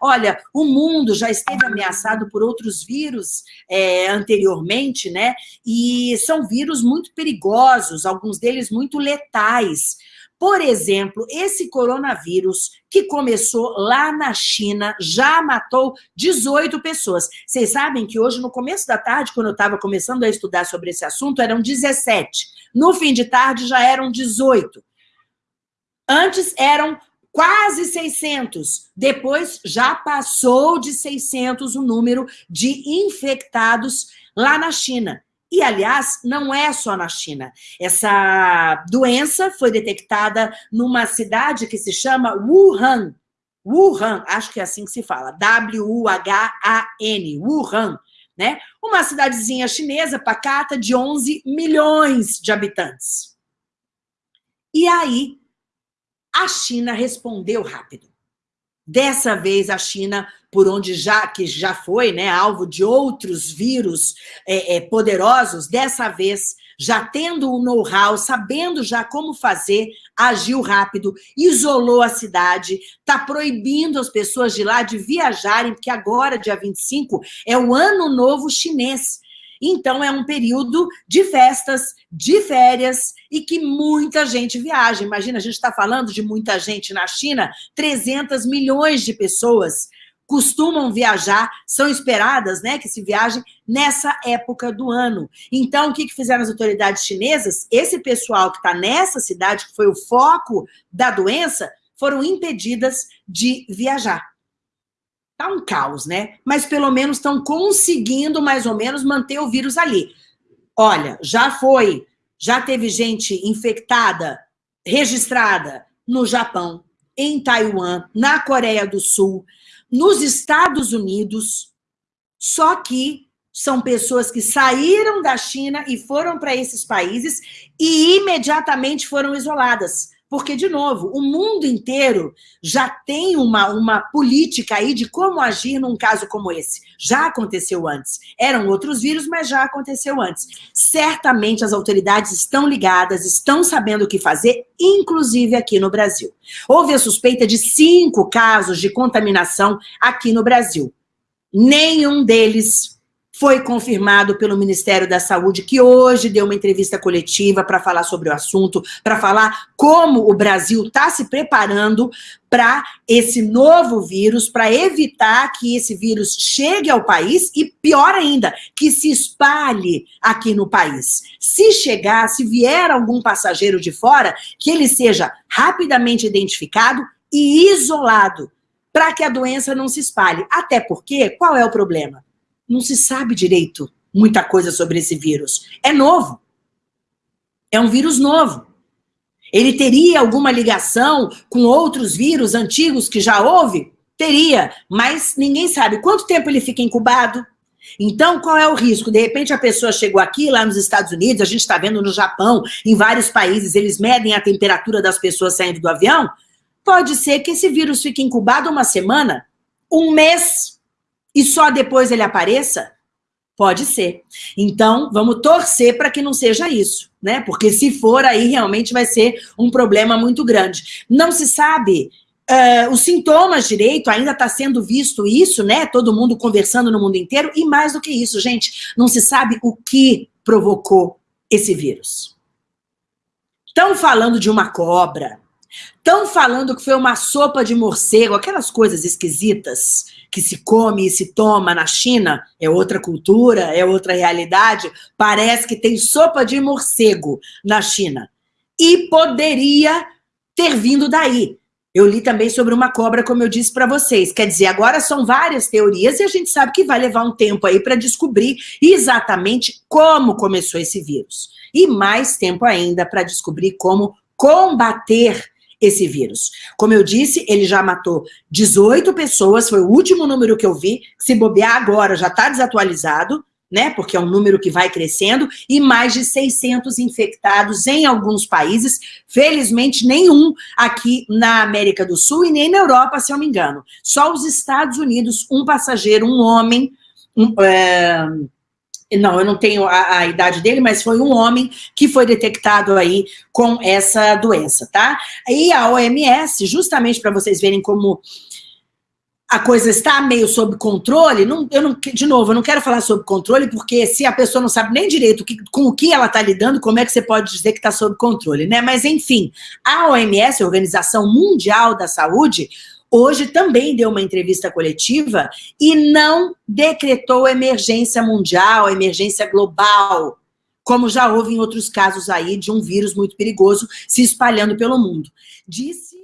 Olha, o mundo já esteve ameaçado por outros vírus é, anteriormente, né? E são vírus muito perigosos, alguns deles muito letais. Por exemplo, esse coronavírus que começou lá na China já matou 18 pessoas. Vocês sabem que hoje, no começo da tarde, quando eu estava começando a estudar sobre esse assunto, eram 17. No fim de tarde já eram 18. Antes eram quase 600. Depois já passou de 600 o número de infectados lá na China. E, aliás, não é só na China. Essa doença foi detectada numa cidade que se chama Wuhan. Wuhan, acho que é assim que se fala. W-U-H-A-N, Wuhan. Né? Uma cidadezinha chinesa pacata de 11 milhões de habitantes. E aí, a China respondeu rápido. Dessa vez, a China, por onde já que já foi né, alvo de outros vírus é, é, poderosos, dessa vez, já tendo o know-how, sabendo já como fazer, agiu rápido, isolou a cidade, está proibindo as pessoas de lá de viajarem, porque agora, dia 25, é o ano novo chinês. Então, é um período de festas, de férias e que muita gente viaja. Imagina, a gente está falando de muita gente na China, 300 milhões de pessoas costumam viajar, são esperadas né, que se viajem nessa época do ano. Então, o que, que fizeram as autoridades chinesas? Esse pessoal que está nessa cidade, que foi o foco da doença, foram impedidas de viajar. Tá um caos, né? Mas pelo menos estão conseguindo, mais ou menos, manter o vírus ali. Olha, já foi, já teve gente infectada, registrada no Japão, em Taiwan, na Coreia do Sul, nos Estados Unidos, só que são pessoas que saíram da China e foram para esses países e imediatamente foram isoladas. Porque, de novo, o mundo inteiro já tem uma, uma política aí de como agir num caso como esse. Já aconteceu antes. Eram outros vírus, mas já aconteceu antes. Certamente as autoridades estão ligadas, estão sabendo o que fazer, inclusive aqui no Brasil. Houve a suspeita de cinco casos de contaminação aqui no Brasil. Nenhum deles foi confirmado pelo Ministério da Saúde, que hoje deu uma entrevista coletiva para falar sobre o assunto, para falar como o Brasil está se preparando para esse novo vírus, para evitar que esse vírus chegue ao país e, pior ainda, que se espalhe aqui no país. Se chegar, se vier algum passageiro de fora, que ele seja rapidamente identificado e isolado, para que a doença não se espalhe. Até porque, qual é o problema? Não se sabe direito muita coisa sobre esse vírus. É novo. É um vírus novo. Ele teria alguma ligação com outros vírus antigos que já houve? Teria, mas ninguém sabe. Quanto tempo ele fica incubado? Então, qual é o risco? De repente, a pessoa chegou aqui, lá nos Estados Unidos, a gente está vendo no Japão, em vários países, eles medem a temperatura das pessoas saindo do avião. Pode ser que esse vírus fique incubado uma semana, um mês e só depois ele apareça? Pode ser. Então, vamos torcer para que não seja isso, né? Porque se for, aí realmente vai ser um problema muito grande. Não se sabe uh, os sintomas direito, ainda está sendo visto isso, né? Todo mundo conversando no mundo inteiro. E mais do que isso, gente, não se sabe o que provocou esse vírus. Estão falando de uma cobra, estão falando que foi uma sopa de morcego, aquelas coisas esquisitas que se come e se toma na China, é outra cultura, é outra realidade, parece que tem sopa de morcego na China. E poderia ter vindo daí. Eu li também sobre uma cobra, como eu disse para vocês. Quer dizer, agora são várias teorias e a gente sabe que vai levar um tempo aí para descobrir exatamente como começou esse vírus. E mais tempo ainda para descobrir como combater esse vírus. Como eu disse, ele já matou 18 pessoas, foi o último número que eu vi, se bobear agora já está desatualizado, né, porque é um número que vai crescendo, e mais de 600 infectados em alguns países, felizmente nenhum aqui na América do Sul e nem na Europa, se eu me engano. Só os Estados Unidos, um passageiro, um homem, um, é não, eu não tenho a, a, idade dele, mas foi um homem que foi detectado aí com essa doença, tá? E a OMS, justamente para vocês verem como a coisa está meio sob controle, não, eu não, de novo, eu não quero falar sobre controle, porque se a pessoa não sabe nem direito que, com o que ela está lidando, como é que você pode dizer que está sob controle, né? Mas, enfim, a OMS, a Organização Mundial da Saúde, hoje também deu uma entrevista coletiva e não decretou emergência mundial, emergência global, como já houve em outros casos aí de um vírus muito perigoso se espalhando pelo mundo. Disse